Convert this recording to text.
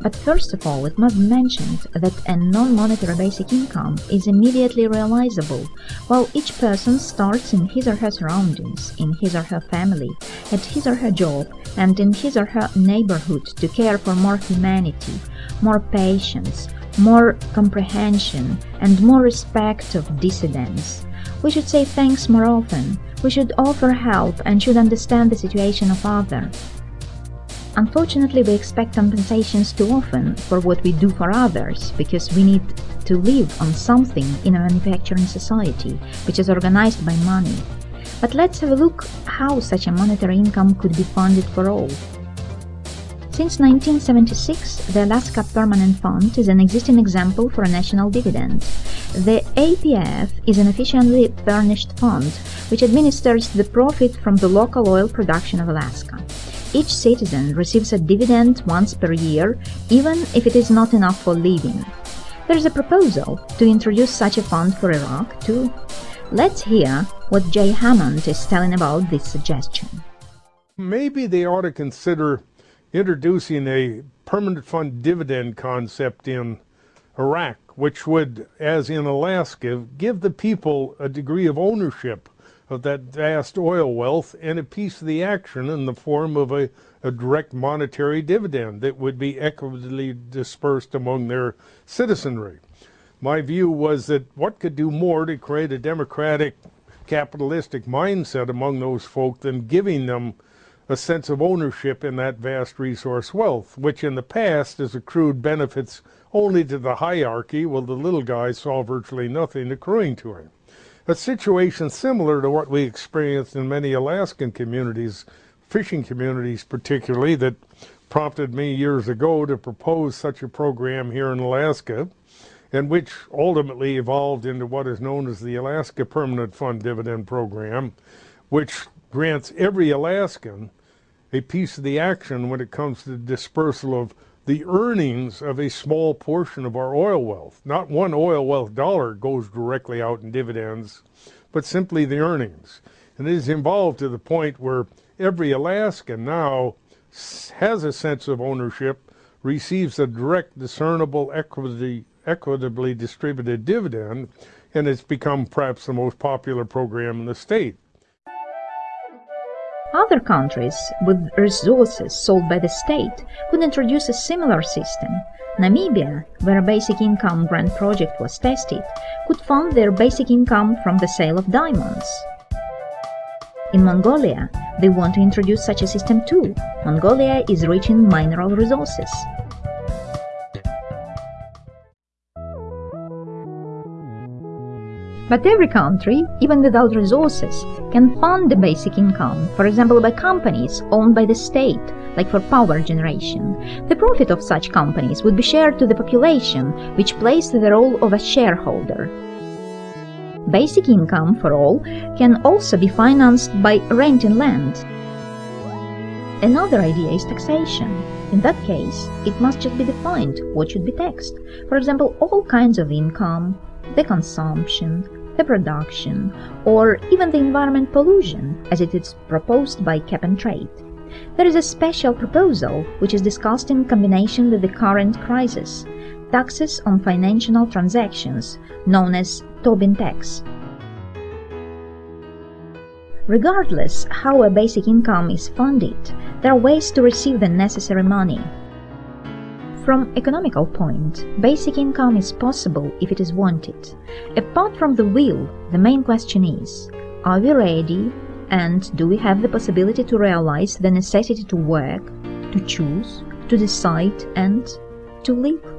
But first of all, it must be mentioned that a non-monetary basic income is immediately realizable, while each person starts in his or her surroundings, in his or her family, at his or her job, and in his or her neighborhood to care for more humanity, more patience, more comprehension, and more respect of dissidents. We should say thanks more often, we should offer help and should understand the situation of others. Unfortunately, we expect compensations too often for what we do for others, because we need to live on something in a manufacturing society, which is organized by money. But let's have a look how such a monetary income could be funded for all. Since 1976, the Alaska Permanent Fund is an existing example for a national dividend. The APF is an efficiently furnished fund which administers the profit from the local oil production of Alaska. Each citizen receives a dividend once per year, even if it is not enough for living. There is a proposal to introduce such a fund for Iraq, too. Let's hear what Jay Hammond is telling about this suggestion. Maybe they ought to consider introducing a permanent fund dividend concept in Iraq, which would, as in Alaska, give the people a degree of ownership of that vast oil wealth and a piece of the action in the form of a, a direct monetary dividend that would be equitably dispersed among their citizenry. My view was that what could do more to create a democratic capitalistic mindset among those folk than giving them a sense of ownership in that vast resource wealth, which in the past has accrued benefits only to the hierarchy, while the little guy saw virtually nothing accruing to him a situation similar to what we experienced in many Alaskan communities, fishing communities particularly, that prompted me years ago to propose such a program here in Alaska, and which ultimately evolved into what is known as the Alaska Permanent Fund Dividend Program, which grants every Alaskan a piece of the action when it comes to the dispersal of the earnings of a small portion of our oil wealth. Not one oil wealth dollar goes directly out in dividends, but simply the earnings. And it is involved to the point where every Alaskan now has a sense of ownership, receives a direct, discernible, equity, equitably distributed dividend, and it's become perhaps the most popular program in the state. Other countries with resources sold by the state could introduce a similar system. Namibia, where a basic income grant project was tested, could fund their basic income from the sale of diamonds. In Mongolia, they want to introduce such a system too. Mongolia is rich in mineral resources. But every country, even without resources, can fund the basic income, for example by companies owned by the state, like for power generation. The profit of such companies would be shared to the population, which plays the role of a shareholder. Basic income for all can also be financed by renting land. Another idea is taxation. In that case, it must just be defined what should be taxed. For example, all kinds of income, the consumption, the production, or even the environment pollution, as it is proposed by Cap and Trade. There is a special proposal which is discussed in combination with the current crisis, taxes on financial transactions, known as Tobin tax. Regardless how a basic income is funded, there are ways to receive the necessary money. From economical point, basic income is possible if it is wanted. Apart from the will, the main question is, are we ready and do we have the possibility to realize the necessity to work, to choose, to decide and to live?